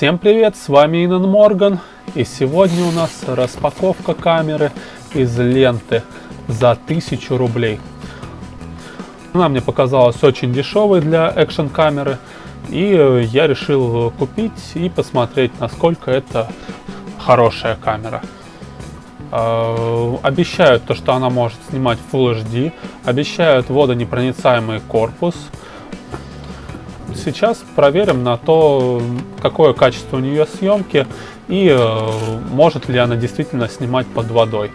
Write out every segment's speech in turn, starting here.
Всем привет, с вами Инан Морган и сегодня у нас распаковка камеры из ленты за 1000 рублей. Она мне показалась очень дешевой для экшен камеры и я решил купить и посмотреть насколько это хорошая камера. Э, обещают то, что она может снимать Full HD, обещают водонепроницаемый корпус. Сейчас проверим на то, какое качество у нее съемки и э, может ли она действительно снимать под водой.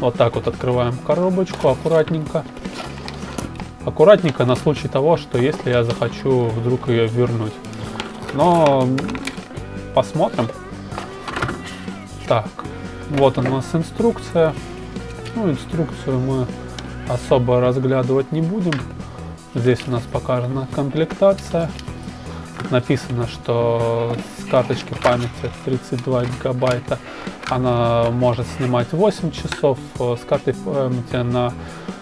Вот так вот открываем коробочку аккуратненько. Аккуратненько на случай того, что если я захочу вдруг ее вернуть. Но посмотрим. Так, вот у нас инструкция. Ну, инструкцию мы особо разглядывать не будем. Здесь у нас показана комплектация. Написано, что с карточки памяти 32 гигабайта она может снимать 8 часов, с картой памяти на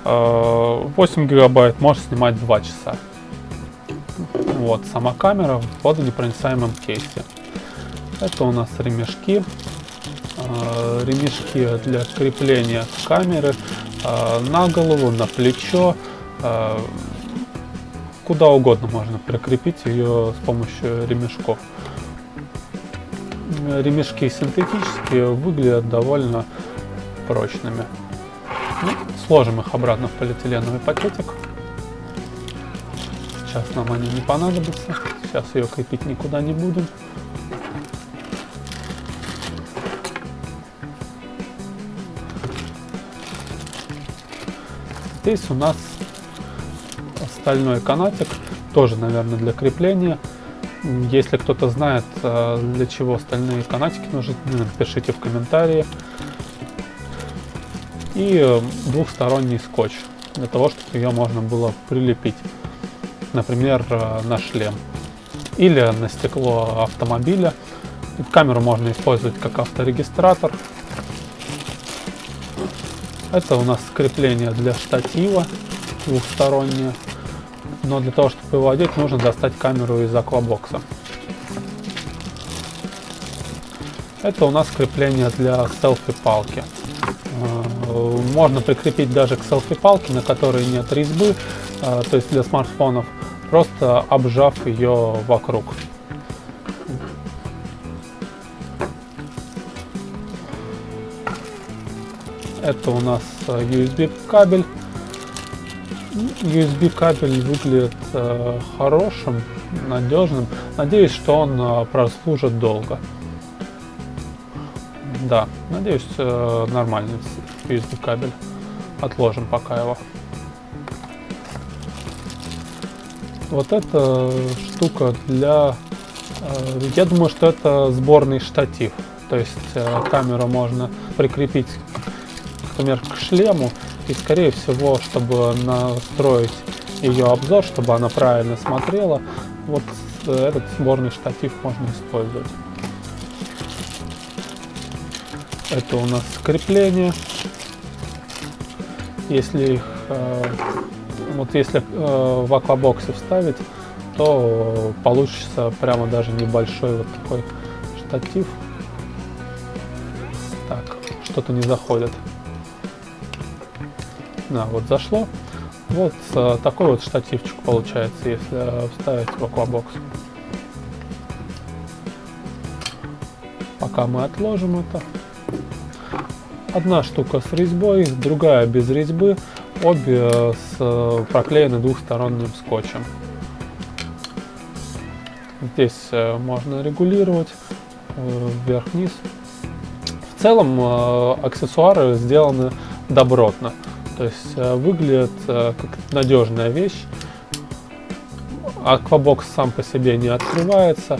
8 гигабайт может снимать 2 часа. Вот сама камера в водонепроницаемом кейсе. Это у нас ремешки. Э, ремешки для крепления камеры э, на голову, на плечо, э, куда угодно можно прикрепить ее с помощью ремешков. Ремешки синтетические выглядят довольно прочными. Ну, сложим их обратно в полиэтиленовый пакетик. Сейчас нам они не понадобятся. Сейчас ее крепить никуда не будем. Здесь у нас стальной канатик, тоже, наверное, для крепления. Если кто-то знает, э, для чего стальные канатики нужны, напишите в комментарии. И э, двухсторонний скотч, для того, чтобы ее можно было прилепить, например, э, на шлем или на стекло автомобиля. Камеру можно использовать как авторегистратор, это у нас крепление для штатива двухстороннее. Но для того, чтобы его одеть, нужно достать камеру из аквабокса. Это у нас крепление для селфи-палки. Э, можно прикрепить даже к селфи-палке, на которой нет резьбы, э, то есть для смартфонов, просто обжав ее вокруг. Это у нас э, USB кабель. USB кабель выглядит э, хорошим, надежным. Надеюсь, что он э, прослужит долго. Да, надеюсь, э, нормальный USB кабель. Отложим пока его. Вот эта штука для... Э, я думаю, что это сборный штатив. То есть э, камеру можно прикрепить например, к шлему. И скорее всего, чтобы настроить ее обзор, чтобы она правильно смотрела, вот э, этот сборный штатив можно использовать. Это у нас крепление. Если их, э, вот если э, в аквабоксе вставить, то получится прямо даже небольшой вот такой штатив. Так, что-то не заходит. Да, вот зашло. Вот э, такой вот штативчик получается, если вставить в аквабокс. Пока мы отложим это. Одна штука с резьбой, другая без резьбы. Обе с э, проклеены двухсторонним скотчем. Здесь э, можно регулировать э, вверх-вниз. В целом э, аксессуары сделаны добротно. То есть э, выглядит э, как надежная вещь. Аквабокс сам по себе не открывается.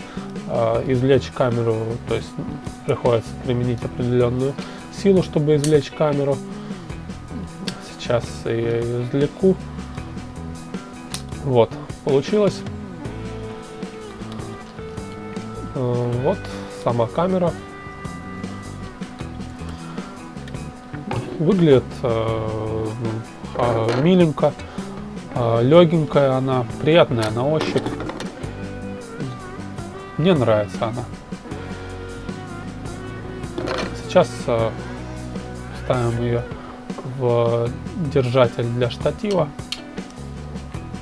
Э, извлечь камеру, то есть приходится применить определенную силу, чтобы извлечь камеру. Сейчас я ее извлеку. Вот, получилось. Вот сама камера. Выглядит э, миленько, э, легенькая она, приятная на ощупь. Мне нравится она. Сейчас э, ставим ее в держатель для штатива.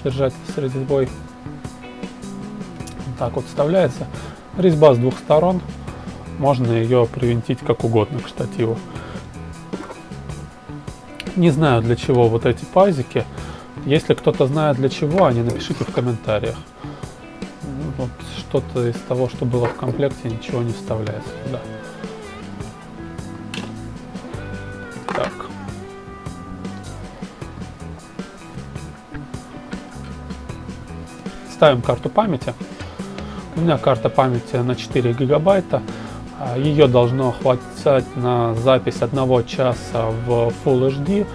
Держатель с резьбой. Так вот вставляется. Резьба с двух сторон. Можно ее привинтить как угодно к штативу. Не знаю для чего вот эти пазики. Если кто-то знает для чего, они напишите в комментариях. Вот что-то из того, что было в комплекте, ничего не вставляется туда. Так. Ставим карту памяти. У меня карта памяти на 4 гигабайта. А, Ее должно хватать на запись одного часа в Full HD,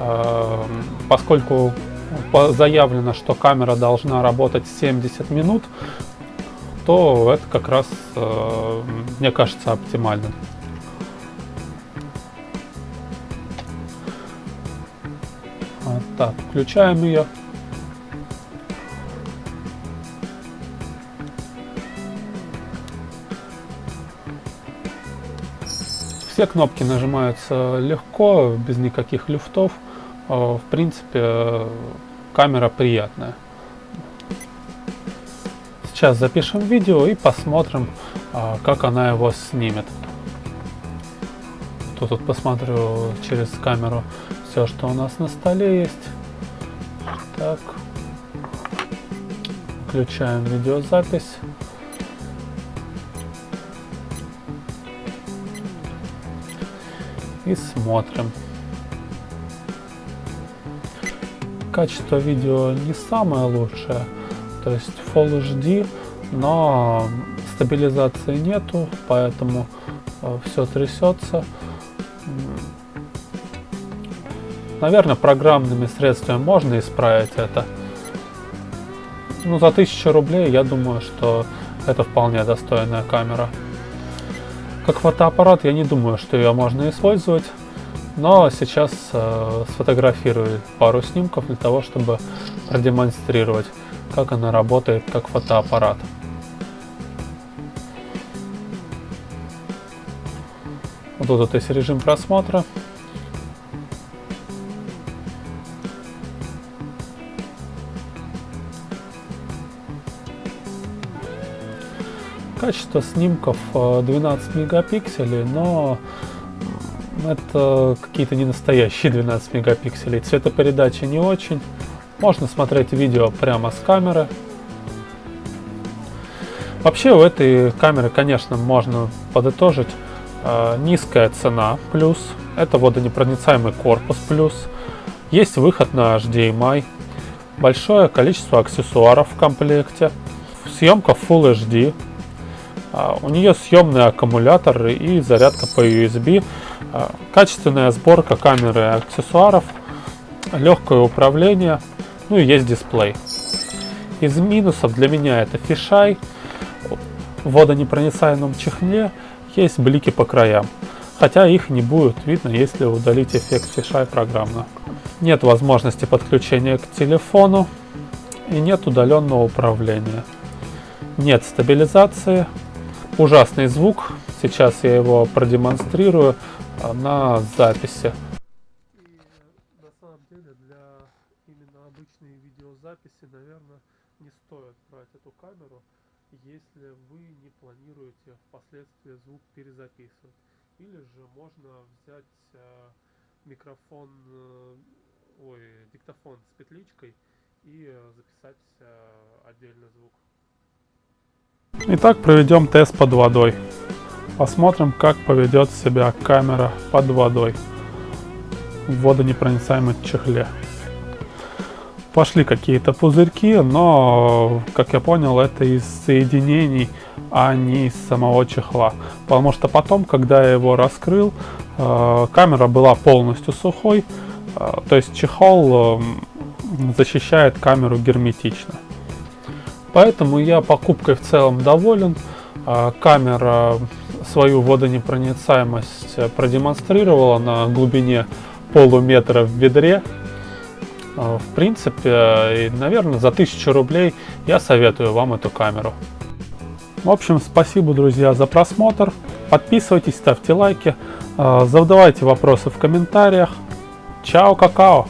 а, поскольку заявлено, что камера должна работать 70 минут, то это как раз, а, мне кажется, оптимально. Так, включаем ее. Все кнопки нажимаются легко, без никаких люфтов. Э, в принципе, камера приятная. Сейчас запишем видео и посмотрим, э, как она его снимет. Тут, тут посмотрю через камеру все, что у нас на столе есть. Так. Включаем видеозапись. И смотрим. Качество видео не самое лучшее, то есть Full HD, но стабилизации нету, поэтому э, все трясется. Наверное, программными средствами можно исправить это. Ну, за 1000 рублей, я думаю, что это вполне достойная камера. Как фотоаппарат я не думаю, что ее можно использовать, но сейчас э, сфотографирую пару снимков для того, чтобы продемонстрировать, как она работает как фотоаппарат. Вот тут вот есть режим просмотра. Качество снимков 12 э, мегапикселей, но это какие-то не настоящие 12 мегапикселей. Цветопередача не очень. Можно смотреть видео прямо с камеры. Вообще у этой камеры, конечно, можно подытожить. Э, низкая цена плюс. Это водонепроницаемый корпус плюс. Есть выход на HDMI. Большое количество аксессуаров в комплекте. Съемка Full HD. А, у нее съемный аккумулятор и зарядка по USB, а, качественная сборка камеры и аксессуаров, легкое управление, ну и есть дисплей. Из минусов для меня это фишай, в водонепроницаемом чехле есть блики по краям, хотя их не будет видно, если удалить эффект фишай программно. Нет возможности подключения к телефону и нет удаленного управления. Нет стабилизации, ужасный звук. Сейчас я его продемонстрирую а, на записи. И на самом деле для именно обычной видеозаписи, наверное, не стоит брать эту камеру, если вы не планируете впоследствии звук перезаписывать. Или же можно взять э, микрофон, э, ой, диктофон с петличкой и э, записать э, отдельно звук. Итак, проведем тест под водой. Посмотрим, как поведет себя камера под водой в водонепроницаемой чехле. Пошли какие-то пузырьки, но, как я понял, это из соединений, а не из самого чехла. Потому что потом, когда я его раскрыл, э, камера была полностью сухой, э, то есть чехол э, защищает камеру герметично. Поэтому я покупкой в целом доволен. А, камера свою водонепроницаемость продемонстрировала на глубине полуметра в ведре. А, в принципе, наверное, за 1000 рублей я советую вам эту камеру. В общем, спасибо, друзья, за просмотр. Подписывайтесь, ставьте лайки, э, задавайте вопросы в комментариях. Чао, какао!